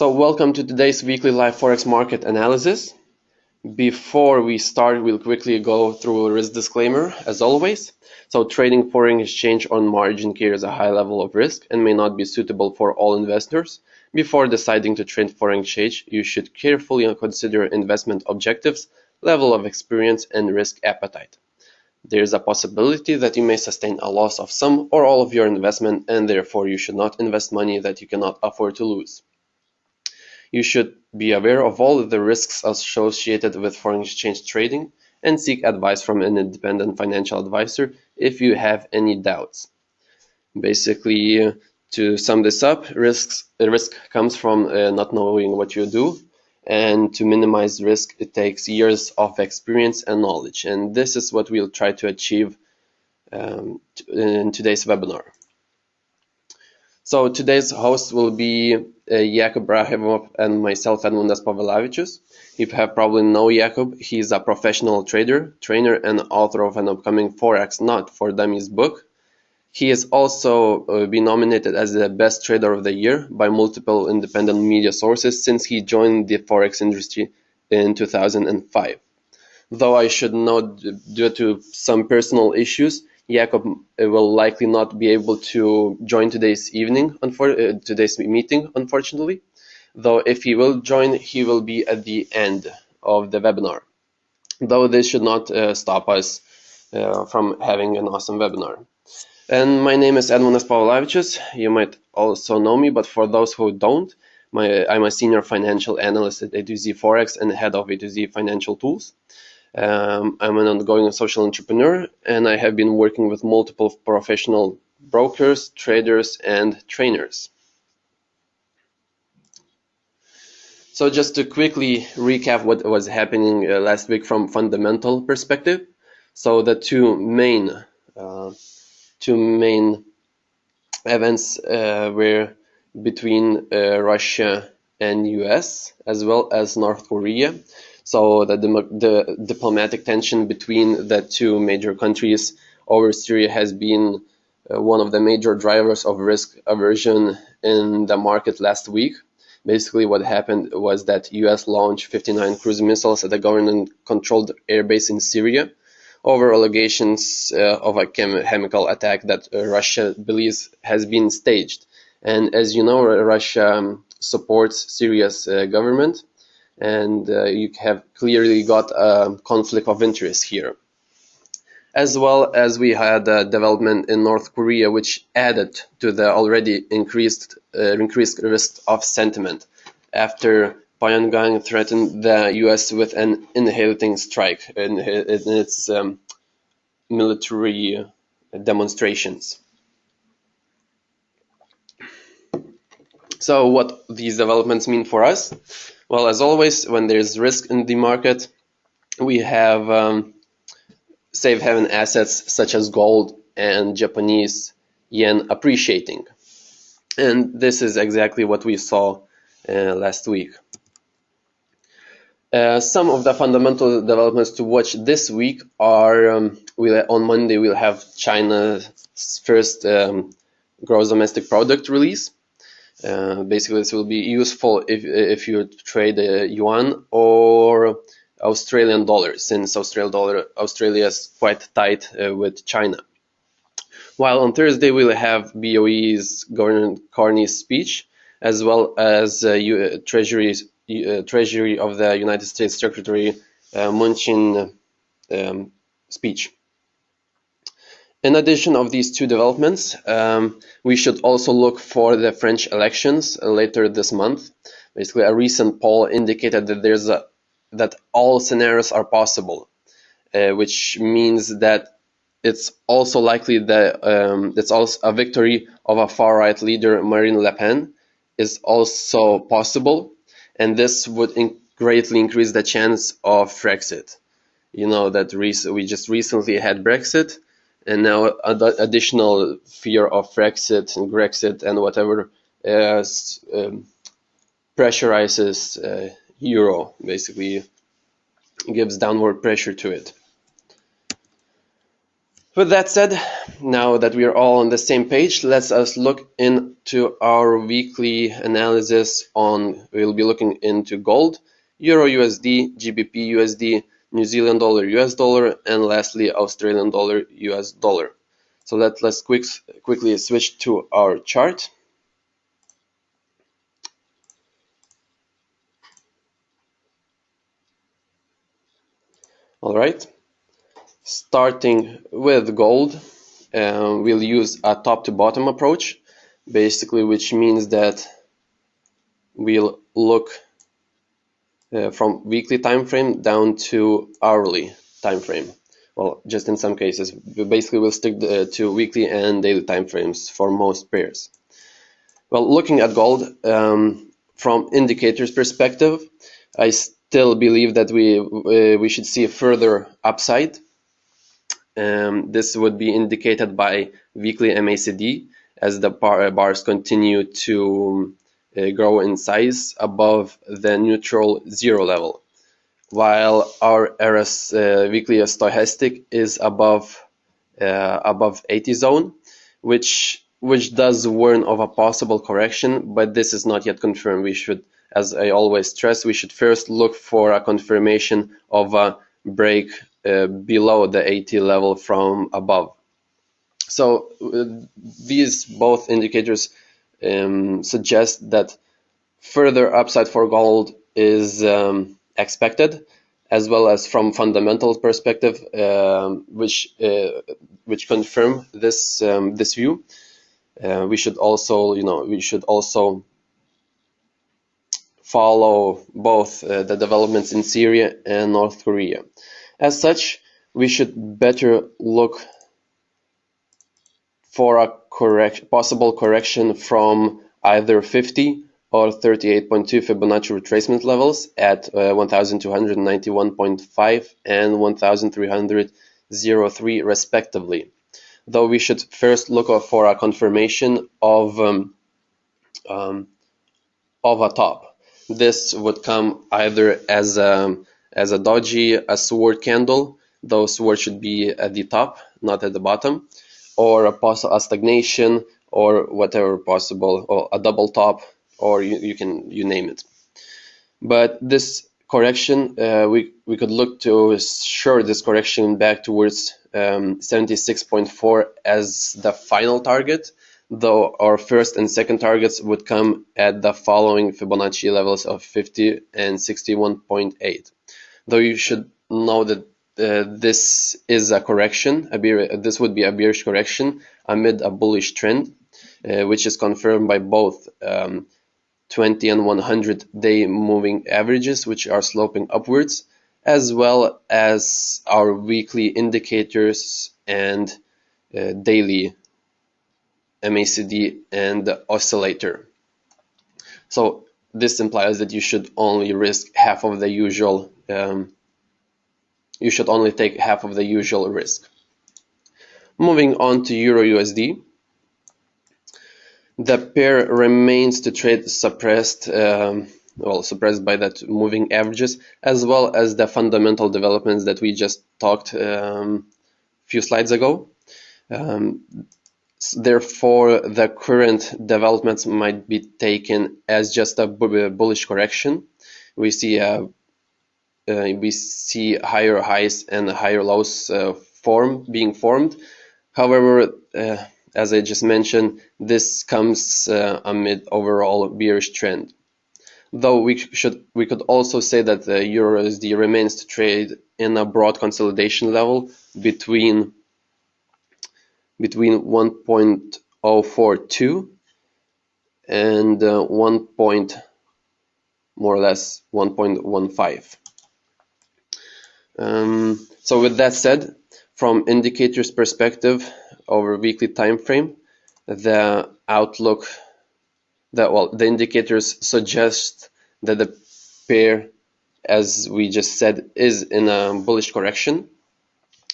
So welcome to today's weekly live forex market analysis. Before we start, we'll quickly go through a risk disclaimer as always. So trading foreign exchange on margin carries a high level of risk and may not be suitable for all investors. Before deciding to trade foreign exchange, you should carefully consider investment objectives, level of experience, and risk appetite. There is a possibility that you may sustain a loss of some or all of your investment and therefore you should not invest money that you cannot afford to lose. You should be aware of all the risks associated with foreign exchange trading and seek advice from an independent financial advisor if you have any doubts. Basically, to sum this up, risks, risk comes from uh, not knowing what you do, and to minimize risk, it takes years of experience and knowledge. And this is what we'll try to achieve um, in today's webinar. So today's host will be Jakub Brahimov and myself, Edmundas If You have probably know Jakub. is a professional trader, trainer, and author of an upcoming Forex Not for Dummies book. He has also uh, been nominated as the best trader of the year by multiple independent media sources since he joined the Forex industry in 2005. Though I should note, due to some personal issues, Jakub uh, will likely not be able to join today's evening, uh, today's meeting, unfortunately. Though if he will join, he will be at the end of the webinar. Though this should not uh, stop us uh, from having an awesome webinar. And my name is Edmundas Pavlavičius. You might also know me, but for those who don't, my, I'm a senior financial analyst at A2Z Forex and head of A2Z Financial Tools. Um, I'm an ongoing social entrepreneur and I have been working with multiple professional brokers, traders, and trainers. So just to quickly recap what was happening uh, last week from fundamental perspective. So the two main uh, two main events uh, were between uh, Russia and US as well as North Korea. So the, the diplomatic tension between the two major countries over Syria has been uh, one of the major drivers of risk aversion in the market last week. Basically, what happened was that U.S. launched 59 cruise missiles at a government-controlled airbase in Syria over allegations uh, of a chem chemical attack that uh, Russia believes has been staged. And as you know, Russia um, supports Syria's uh, government and uh, you have clearly got a conflict of interest here. As well as we had a development in North Korea, which added to the already increased uh, increased risk of sentiment after Pyongyang threatened the U.S. with an annihilating strike in, in its um, military demonstrations. So what these developments mean for us? Well, as always, when there's risk in the market, we have um, safe haven assets such as gold and Japanese yen appreciating. And this is exactly what we saw uh, last week. Uh, some of the fundamental developments to watch this week are um, we'll, on Monday we'll have China's first um, gross domestic product release. Uh, basically, this will be useful if, if you trade uh, yuan or Australian dollar, since Australian dollar Australia is quite tight uh, with China. While on Thursday we'll have BOE's Governor Carney's speech, as well as uh, uh, Treasury's, Treasury of the United States Secretary Mnuchin um, speech. In addition of these two developments, um, we should also look for the French elections later this month. Basically, a recent poll indicated that there's a that all scenarios are possible, uh, which means that it's also likely that um, it's also a victory of a far-right leader, Marine Le Pen, is also possible, and this would in greatly increase the chance of Brexit. You know that we just recently had Brexit and now ad additional fear of Brexit and Grexit and whatever uh, um, pressurizes uh, euro, basically gives downward pressure to it. With that said, now that we are all on the same page, let's us look into our weekly analysis on, we'll be looking into gold, Euro USD, GBP USD, New Zealand dollar US dollar, and lastly Australian dollar US dollar. So let, let's quick, quickly switch to our chart. All right, starting with gold, uh, we'll use a top to bottom approach, basically, which means that we'll look from weekly time frame down to hourly time frame. Well, just in some cases, we basically will stick uh, to weekly and daily time frames for most pairs. Well, looking at gold um, from indicators perspective, I still believe that we uh, we should see a further upside. Um, this would be indicated by weekly MACD as the bar, uh, bars continue to uh, grow in size above the neutral zero level, while our RS uh, weekly stochastic is above uh, above 80 zone, which which does warn of a possible correction, but this is not yet confirmed. We should as I always stress, we should first look for a confirmation of a break uh, below the 80 level from above. So uh, these both indicators um, suggest that further upside for gold is um, expected, as well as from fundamental perspective, um, which uh, which confirm this um, this view. Uh, we should also, you know, we should also follow both uh, the developments in Syria and North Korea. As such, we should better look for a correct, possible correction from either 50 or 38.2 Fibonacci retracement levels at uh, 1291.5 and 1303 respectively. Though we should first look for a confirmation of um, um, of a top this would come either as a, as a doji, a sword candle. Those sword should be at the top, not at the bottom, or a, a stagnation, or whatever possible, or a double top, or you, you can you name it. But this correction, uh, we we could look to short this correction back towards um, 76.4 as the final target though our first and second targets would come at the following Fibonacci levels of 50 and 61.8. Though you should know that uh, this is a correction, a this would be a bearish correction amid a bullish trend, uh, which is confirmed by both um, 20 and 100 day moving averages, which are sloping upwards, as well as our weekly indicators and uh, daily MACD and oscillator. So this implies that you should only risk half of the usual, um, you should only take half of the usual risk. Moving on to Euro USD, the pair remains to trade suppressed, um, well, suppressed by that moving averages, as well as the fundamental developments that we just talked um, a few slides ago. Um, Therefore, the current developments might be taken as just a bullish correction. We see a we see higher highs and higher lows uh, form being formed. However, uh, as I just mentioned, this comes uh, amid overall bearish trend. Though we should we could also say that the EURUSD remains to trade in a broad consolidation level between between 1.042 and uh, 1. Point, more or less 1.15. Um, so with that said, from indicators perspective over weekly time frame, the outlook that well the indicators suggest that the pair as we just said is in a bullish correction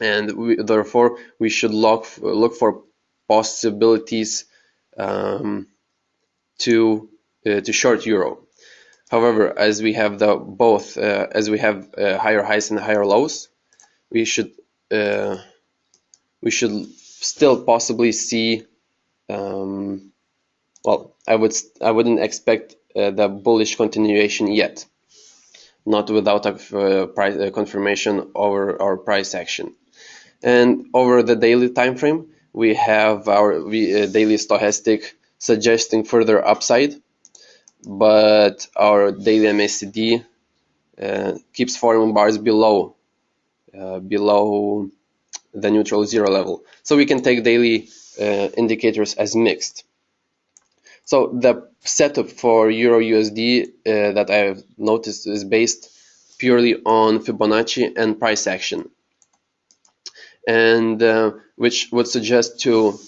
and we, therefore we should look look for possibilities um, to uh, to short euro. However, as we have the both uh, as we have uh, higher highs and higher lows, we should uh, we should still possibly see um, well I would I wouldn't expect uh, the bullish continuation yet. Not without a uh, price uh, confirmation over our price action. And over the daily time frame we have our daily stochastic suggesting further upside but our daily MACD uh, keeps forming bars below uh, below the neutral zero level. So we can take daily uh, indicators as mixed. So the setup for Euro USD uh, that I have noticed is based purely on Fibonacci and price action, and uh, which would suggest to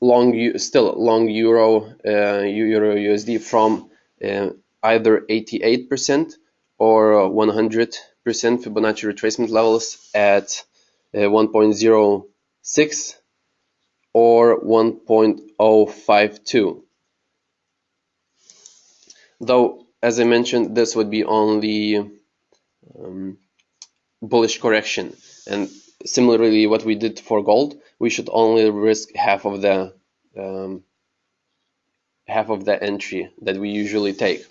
long still long Euro uh, Euro USD from uh, either 88% or 100% Fibonacci retracement levels at uh, 1.06 or 1.052. Though, as I mentioned, this would be only um, bullish correction. And similarly, what we did for gold, we should only risk half of the um, half of the entry that we usually take.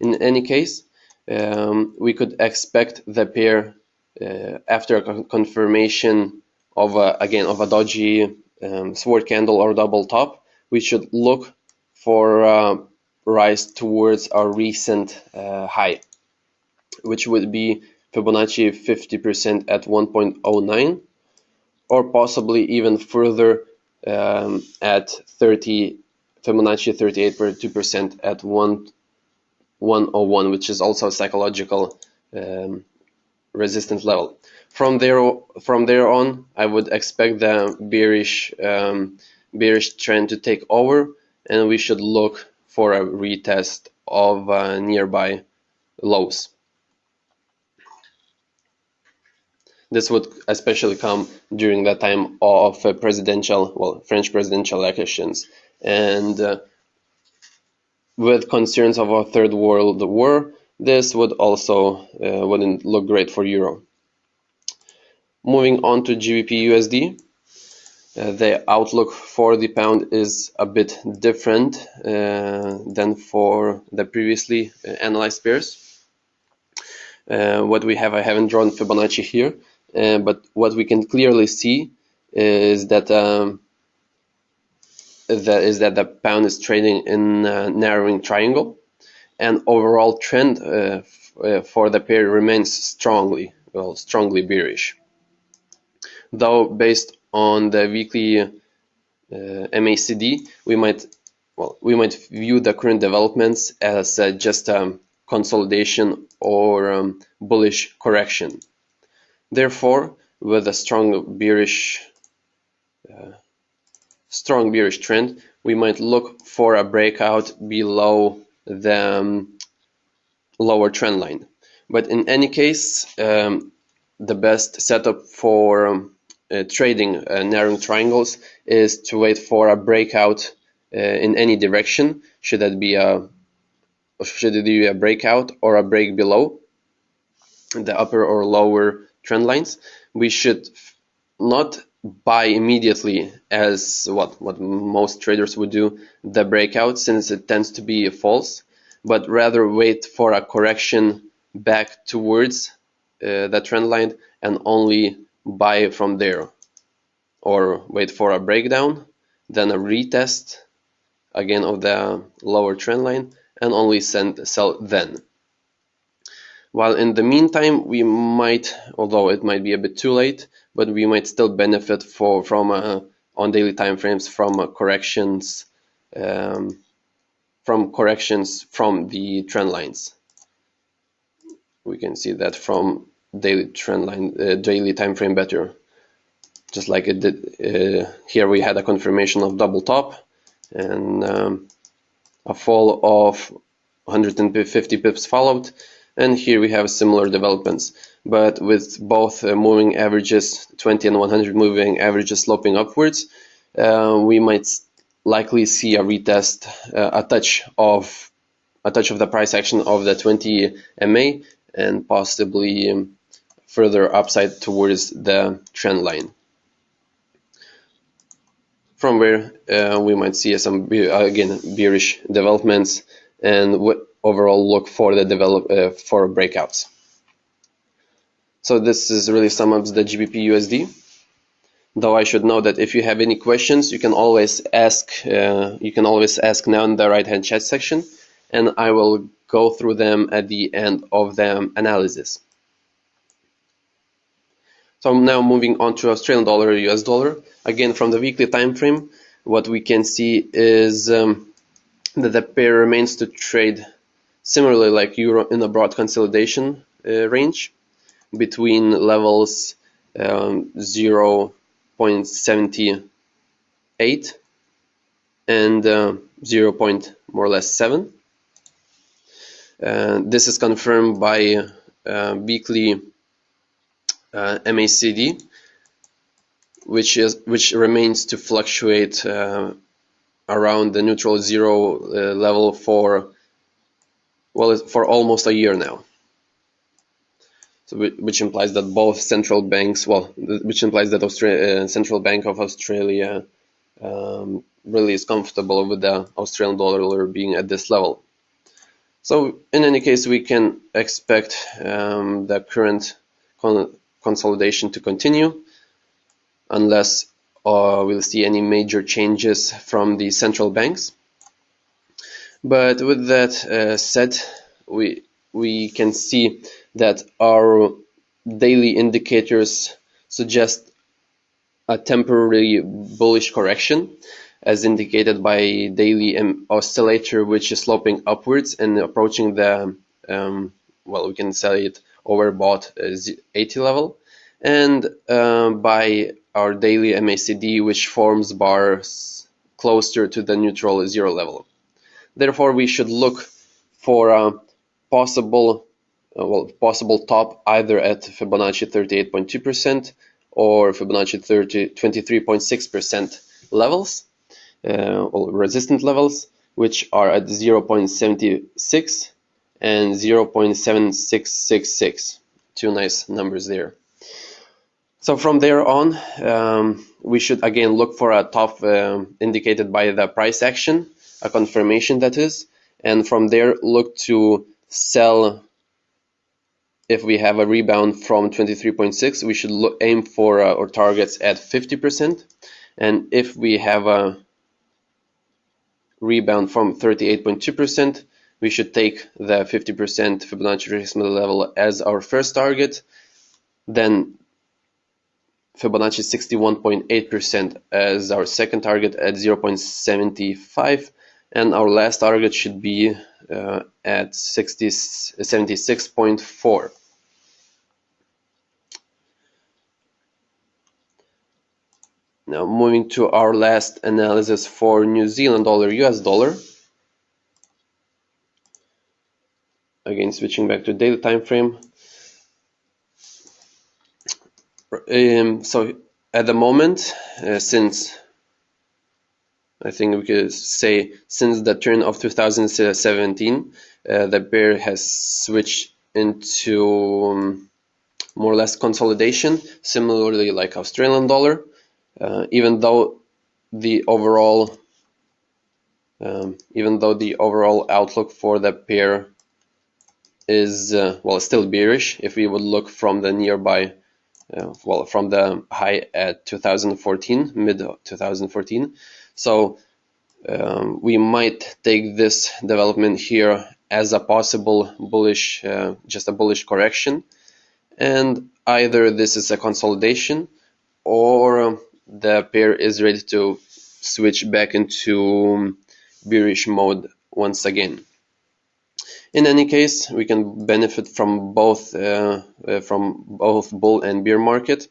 In any case, um, we could expect the pair uh, after a confirmation of a, again of a doji um, sword candle or double top, we should look for uh, rise towards our recent uh, high, which would be Fibonacci 50% at 1.09, or possibly even further um, at 30 Fibonacci 38.2% at 1 101, which is also a psychological um, resistance level. From there, from there on, I would expect the bearish um, bearish trend to take over, and we should look for a retest of uh, nearby lows. This would especially come during the time of uh, presidential, well, French presidential elections, and uh, with concerns of a third world war, this would also uh, wouldn't look great for euro. Moving on to GBP USD, uh, the outlook for the pound is a bit different uh, than for the previously uh, analyzed pairs. Uh, what we have, I haven't drawn Fibonacci here, uh, but what we can clearly see is that um, that is that the pound is trading in a narrowing triangle and overall trend uh, uh, for the pair remains strongly, well, strongly bearish. Though based on the weekly uh, MACD, we might, well, we might view the current developments as uh, just a consolidation or um, bullish correction. Therefore, with a strong bearish, uh, strong bearish trend, we might look for a breakout below the um, lower trend line. But in any case, um, the best setup for um, uh, trading uh, narrowing triangles is to wait for a breakout uh, in any direction. Should that be a should it be a breakout or a break below the upper or lower trend lines? We should not buy immediately as what what most traders would do the breakout since it tends to be false but rather wait for a correction back towards uh, the trend line and only buy from there or wait for a breakdown then a retest again of the lower trend line and only send sell then while in the meantime, we might, although it might be a bit too late, but we might still benefit for from uh, on daily time frames from uh, corrections um, from corrections from the trend lines. We can see that from daily trend line, uh, daily time frame better. Just like it did uh, here, we had a confirmation of double top and um, a fall of 150 pips followed and here we have similar developments but with both uh, moving averages 20 and 100 moving averages sloping upwards uh, we might likely see a retest uh, a touch of a touch of the price action of the 20 MA and possibly um, further upside towards the trend line. From where uh, we might see some again bearish developments and overall look for the develop uh, for breakouts. So this is really some of the GBP USD. Though I should know that if you have any questions, you can always ask. Uh, you can always ask now in the right-hand chat section, and I will go through them at the end of the analysis. So now moving on to Australian dollar, US dollar. Again, from the weekly time frame, what we can see is um, that the pair remains to trade similarly like euro in a broad consolidation uh, range between levels um, 0.78 and uh, 0. more or less 7. Uh, this is confirmed by uh, weekly uh, MACD, which is which remains to fluctuate uh, around the neutral zero uh, level for well for almost a year now. So which implies that both central banks, well, which implies that Australia, uh, Central Bank of Australia um, really is comfortable with the Australian dollar being at this level. So in any case, we can expect um, the current con consolidation to continue unless uh, we'll see any major changes from the central banks. But with that uh, said, we we can see that our daily indicators suggest a temporary bullish correction as indicated by daily oscillator which is sloping upwards and approaching the um, well we can say it overbought 80 level and uh, by our daily MACD which forms bars closer to the neutral zero level. Therefore we should look for a possible uh, well possible top either at Fibonacci 38.2% or Fibonacci 30, 23.6% levels uh, or resistant levels which are at 0.76 and 0.7666 two nice numbers there. So from there on um, we should again look for a top uh, indicated by the price action a confirmation that is and from there look to sell. If we have a rebound from 23.6 we should look, aim for uh, our targets at 50% and if we have a rebound from 38.2% we should take the 50% Fibonacci retracement level as our first target. Then Fibonacci 61.8% as our second target at 0.75 and our last target should be uh, at 60, 76.4. Now moving to our last analysis for New Zealand dollar, US dollar. Again, switching back to daily time frame. Um, so at the moment, uh, since I think we could say since the turn of 2017, uh, the bear has switched into um, more or less consolidation, similarly like Australian dollar, uh, even though the overall um, even though the overall outlook for the pair is uh, well still bearish. If we would look from the nearby uh, well from the high at 2014 mid 2014 so um, we might take this development here as a possible bullish, uh, just a bullish correction. And either this is a consolidation or the pair is ready to switch back into bearish mode once again. In any case, we can benefit from both uh, uh, from both bull and bear market.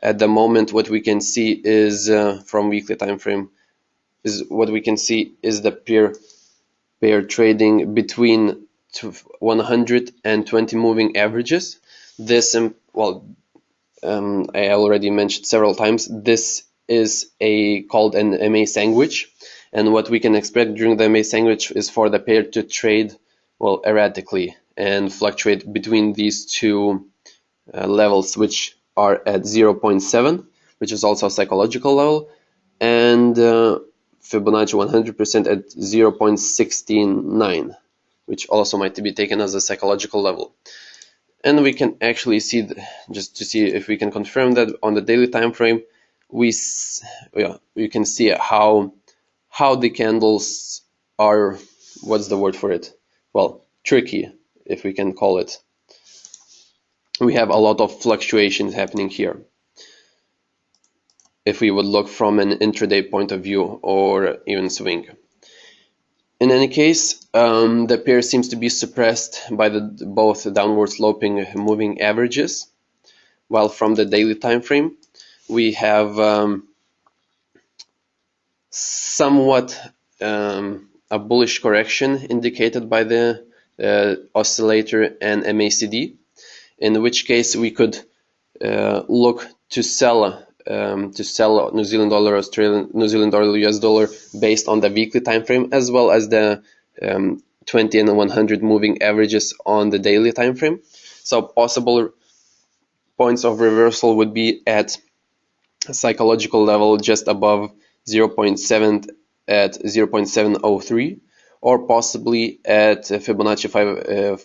At the moment, what we can see is uh, from weekly time frame is what we can see is the pair pair trading between 120 moving averages. This, um, well, um, I already mentioned several times, this is a called an MA sandwich. And what we can expect during the MA sandwich is for the pair to trade, well, erratically and fluctuate between these two uh, levels, which are at 0.7, which is also a psychological level, and uh, Fibonacci 100% at 0.169 which also might be taken as a psychological level. And we can actually see the, just to see if we can confirm that on the daily time frame we yeah you can see how how the candles are what's the word for it? Well tricky if we can call it. We have a lot of fluctuations happening here if we would look from an intraday point of view or even swing. In any case, um, the pair seems to be suppressed by the both downward sloping moving averages, while from the daily time frame we have um, somewhat um, a bullish correction indicated by the uh, oscillator and MACD, in which case we could uh, look to sell um, to sell New Zealand dollar, Australian New Zealand dollar, US dollar based on the weekly time frame as well as the um, 20 and 100 moving averages on the daily time frame. So possible points of reversal would be at psychological level just above 0.7 at 0.703 or possibly at Fibonacci 5, uh,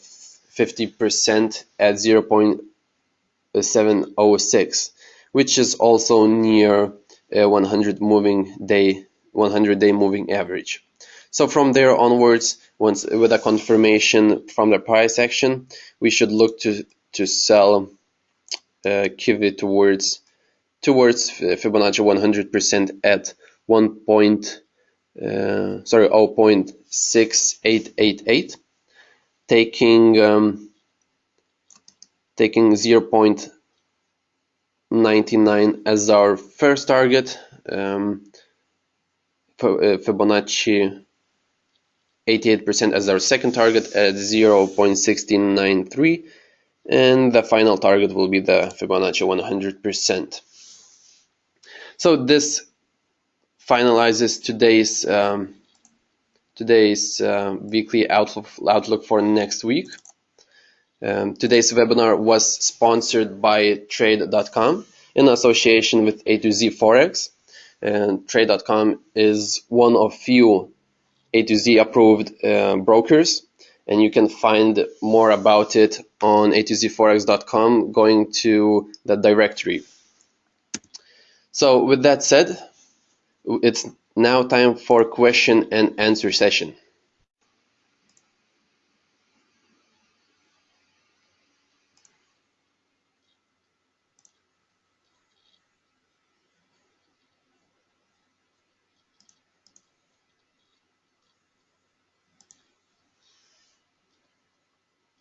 50% at 0.706 which is also near a 100 moving day 100 day moving average so from there onwards once with a confirmation from the price action we should look to to sell uh, Kiwi towards towards Fibonacci 100% at 1 point uh, sorry 0.6888 taking um, taking 0. 99 as our first target, um, uh, Fibonacci 88% as our second target at 0.1693 and the final target will be the Fibonacci 100%. So this finalizes today's um, today's uh, weekly outlook, outlook for next week. Um, today's webinar was sponsored by Trade.com in association with A to Z Forex. And Trade.com is one of few A to Z approved uh, brokers, and you can find more about it on A to Z Forex.com going to the directory. So, with that said, it's now time for question and answer session.